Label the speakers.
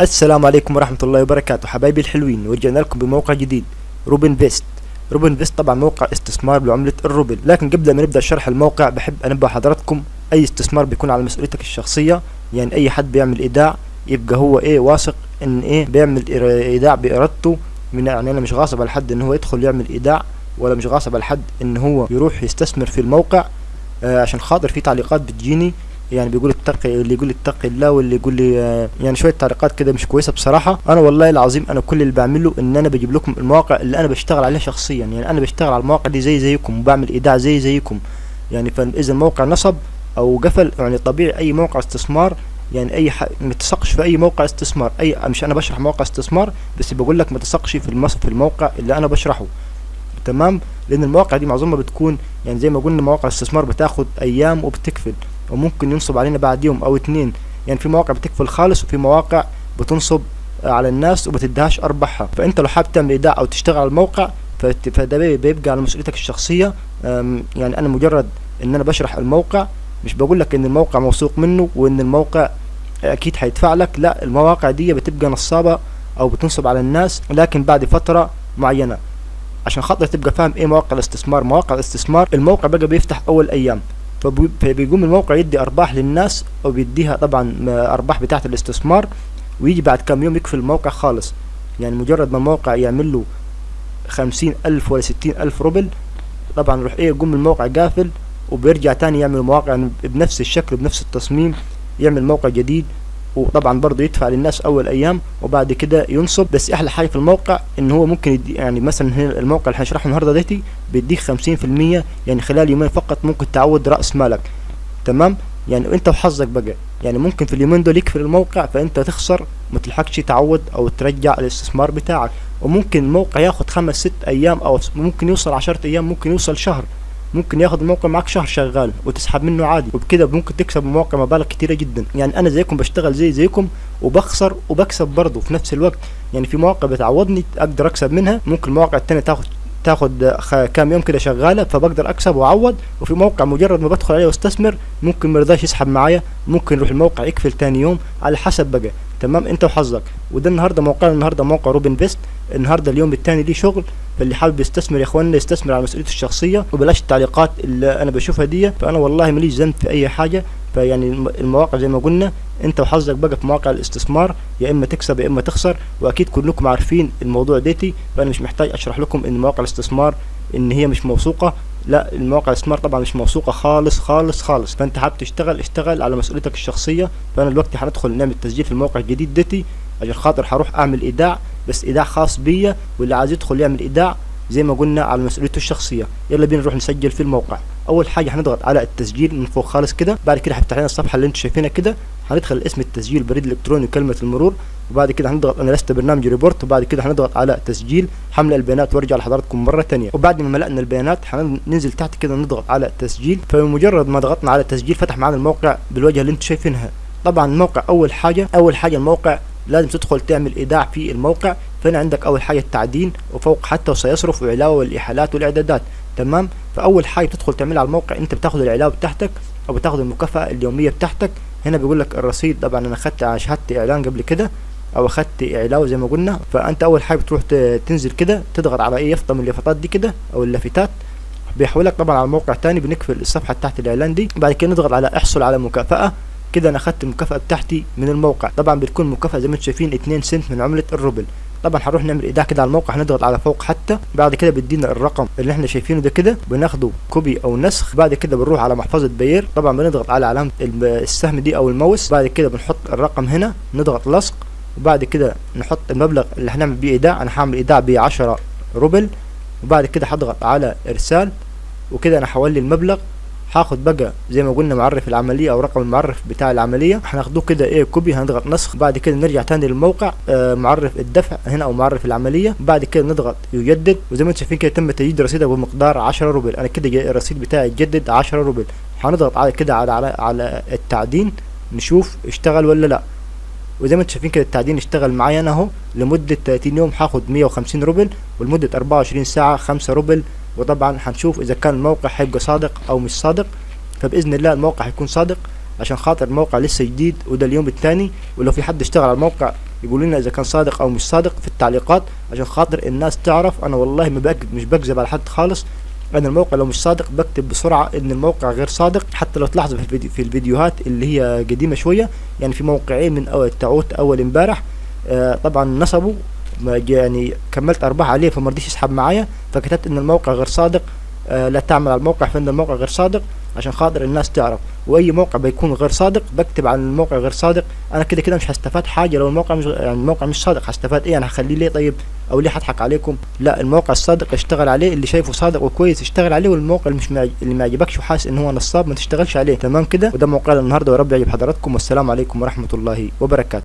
Speaker 1: السلام عليكم ورحمة الله وبركاته. حبايبي الحلوين ورجعنا لكم بموقع جديد روبن فيست. روبن فيست طبعا موقع استثمار بعملة الروبل لكن قبل ما نبدأ شرح الموقع بحب أنبه حضراتكم أي استثمار بيكون على مسؤوليتك الشخصية. يعني أي حد بيعمل إيداع يبقى هو إيه واثق إن إيه بيعمل إيداع بإرادته. من يعني أنا مش غاصب على حد إن هو يدخل يعمل إيداع ولا مش غاصب على حد إن هو يروح يستثمر في الموقع آه عشان خاطر في تعليقات بتجيني. يعني بيقول اتقي اللي يقول اتقي الله واللي يقول لي آه، يعني شوية تعليقات كده مش كويسة بصراحة. أنا والله العظيم أنا كل اللي بعمله إن أنا بجيب لكم المواقع اللي أنا بشتغل عليها شخصيا. يعني أنا بشتغل على المواقع دي زي زيكم وبعمل إيداع زي زيكم. يعني فاذا الموقع نصب أو قفل يعني طبيعي أي موقع استثمار يعني أي ح... ما تثقش في أي موقع استثمار. أي مش أنا بشرح موقع استثمار بس بقول لك ما تثقش في المص... في الموقع اللي أنا بشرحه. تمام؟ لأن المواقع دي معظمها بتكون يعني زي ما قلنا مواقع الاستثمار بتاخد أيام وبتقفل وممكن ينصب علينا بعد يوم أو اتنين يعني في مواقع بتقفل خالص وفي مواقع بتنصب على الناس وبتديهاش أرباحها. فأنت لو حابب تعمل إيداع أو تشتغل على الموقع فده بي- بيبقى على مسؤوليتك الشخصية. يعني أنا مجرد إن أنا بشرح الموقع مش بقول لك إن الموقع موثوق منه وإن الموقع أكيد هيدفع لك. لا المواقع دي بتبقى نصابة أو بتنصب على الناس لكن بعد فترة معينة. عشان خاطر تبقى فاهم إيه مواقع الاستثمار مواقع الاستثمار الموقع بقى بيفتح أول أيام. فبيقوم الموقع يدي أرباح للناس أو بيديها طبعا أرباح بتاعه الاستثمار ويجي بعد كام يوم يقفل الموقع خالص. يعني مجرد ما الموقع يعمل له خمسين ألف ولا ستين ألف روبل طبعا يروح إيه يقوم الموقع قافل وبيرجع تاني يعمل مواقع بنفس الشكل بنفس التصميم يعمل موقع جديد. وطبعا برضه يدفع للناس أول أيام وبعد كده ينصب. بس أحلى حاجة في الموقع إن هو ممكن يدي يعني مثلا هنا الموقع اللي هنشرحه النهارده ديتي بيديك 50% يعني خلال يومين فقط ممكن تعود رأس مالك. تمام؟ يعني أنت وحظك بقى. يعني ممكن في اليومين دول يقفل الموقع فأنت تخسر ما تلحقش تعود أو ترجع الاستثمار بتاعك. وممكن الموقع ياخد خمس ست أيام أو ممكن يوصل عشرة أيام ممكن يوصل شهر. ممكن ياخد الموقع معاك شهر شغال وتسحب منه عادي وبكده ممكن تكسب من الموقع مبالغ كتيرة جدا. يعني أنا زيكم بشتغل زي زيكم وبخسر وبكسب برضه في نفس الوقت. يعني في مواقع بتعوضني أقدر أكسب منها ممكن المواقع التانية تاخد تاخد كام يوم كده شغالة فبقدر أكسب وأعوض. وفي موقع مجرد ما بدخل عليه واستثمر ممكن ما يرضاش يسحب معايا ممكن يروح الموقع يقفل تاني يوم. على حسب بقى. تمام؟ انت وحظك. وده النهارده موقعنا النهارده موقع روبن فيست. النهارده اليوم التاني ليه شغل فاللي حابب يستثمر يا اخوانا يستثمر على مسؤوليته الشخصية. وبلاش التعليقات اللي أنا بشوفها دي فأنا والله ماليش ذنب في أي حاجة. فيعني الم- المواقع زي ما قلنا انت وحظك بقى في مواقع الاستثمار. يا إما تكسب يا إما تخسر. وأكيد كلكم عارفين الموضوع ديتي. فأنا مش محتاج أشرح لكم إن مواقع الاستثمار إن هي مش موثوقة. لا المواقع الاستثمار طبعا مش موثوقة خالص خالص خالص. فأنت حابب تشتغل اشتغل على مسؤوليتك الشخصية. فأنا دلوقتي هندخل نعمل تسجيل في الموقع الجديد ديتي عشان خاطر هروح أعمل إيداع بس إيداع خاص بيا واللي عايز يدخل يعمل إيداع. زي ما قلنا على مسؤوليته الشخصية. يلا بينا نروح نسجل في الموقع. أول حاجة هنضغط على التسجيل من فوق خالص كده. بعد كده هيفتح لنا الصفحة اللي أنتم شايفينها كده. هندخل اسم التسجيل بريد إلكتروني وكلمة المرور. وبعد كده هنضغط أنا لست برنامج ريبورت. وبعد كده هنضغط على تسجيل حمل البيانات وارجع لحضراتكم مرة تانية. وبعد ما ملأنا البيانات هننزل تحت كده نضغط على تسجيل فبمجرد ما ضغطنا على تسجيل فتح معانا الموقع بالوجهه اللي أنتم شايفينها. طبعا الموقع أول حاجة أول حاجة الموقع لازم تدخل تعمل إيداع في الموقع. فهنا عندك أول حاجة التعدين؟ وفوق حتى وسيصرف وعلاوه والإحالات والإعدادات. تمام؟ فأول حاجة تدخل تعملها على الموقع أنت بتاخد العلاوه بتاعتك أو بتاخد المكافأة اليومية بتاعتك. هنا بيقول لك الرصيد طبعا أنا اخدت شهاده إعلان قبل كده أو اخدت علاوه زي ما قلنا. فأنت أول حاجة بتروح تنزل كده تضغط على اي يافطه من اليافطات دي كده أو اللافتات. بيحولك طبعا على موقع تاني بنقفل الصفحة تحت الإعلان دي. بعد كده نضغط على احصل على مكافأة. كده أنا اخدت المكافأة بتاعتي من الموقع. طبعا بتكون مكافأة زي ما أنتم شايفين 2 سنت من عملة الروبل. طبعا هنروح نعمل إيداع كده على الموقع هنضغط على فوق حتى بعد كده بيدينا الرقم اللي إحنا شايفينه ده كده بناخده copy أو نسخ بعد كده بنروح على محفظة بير طبعا بنضغط على علامة السهم دي أو الماوس بعد كده بنحط الرقم هنا نضغط لصق وبعد كده نحط المبلغ اللي هنعمل بيه إيداع أنا هعمل إيداع ب 10 روبل وبعد كده هضغط على إرسال وكده أنا هولي المبلغ هاخد بقى زي ما قلنا معرف العملية أو رقم المعرف بتاع العملية. هناخدوه كده إيه copy هنضغط نسخ بعد كده نرجع تاني للموقع آه معرف الدفع هنا أو معرف العملية بعد كده نضغط يجدد. وزي ما أنتم شايفين كده تم تجديد رصيدك بمقدار 10 روبل. أنا كده الرصيد بتاعي اتجدد 10 روبل. هنضغط على كده على على, على التعدين نشوف اشتغل ولا لا. وزي ما أنتم شايفين كده التعدين اشتغل معايا أنا أهو. لمدة 30 يوم هاخد 150 روبل ولمدة 24 ساعة 5 روبل وطبعا هنشوف إذا كان الموقع هيبقى صادق أو مش صادق فبإذن الله الموقع هيكون صادق عشان خاطر الموقع لسه جديد وده اليوم الثاني. ولو في حد اشتغل على الموقع يقولوا لنا إذا كان صادق أو مش صادق في التعليقات عشان خاطر الناس تعرف. أنا والله ما بكذب مش بكذب على حد خالص. أنا الموقع لو مش صادق بكتب بسرعة إن الموقع غير صادق. حتى لو تلاحظوا في الفيديو في الفيديوهات اللي هي قديمة شوية يعني في موقعين من اول تعوت أول امبارح آه طبعا نصبوا يعني كملت أرباح عليه فما رضيش يسحب معايا. فكتبت إن الموقع غير صادق. آه لا تعمل على الموقع فإن الموقع غير صادق عشان خاطر الناس تعرف. وأي موقع بيكون غير صادق بكتب عن الموقع غير صادق. أنا كده كده مش هستفاد حاجة لو الموقع مش يعني الموقع مش صادق. هستفاد إيه؟ أنا هخليه ليه طيب؟ أو ليه هضحك عليكم؟ لا الموقع الصادق اشتغل عليه اللي شايفه صادق وكويس اشتغل عليه والموقع اللي مش معج... اللي ما يعجبكش وحاسس إن هو نصاب ما تشتغلش عليه. تمام كده؟ وده موقعنا النهارده ورب يعجب حضراتكم. والسلام عليكم ورحمة الله وبركاته.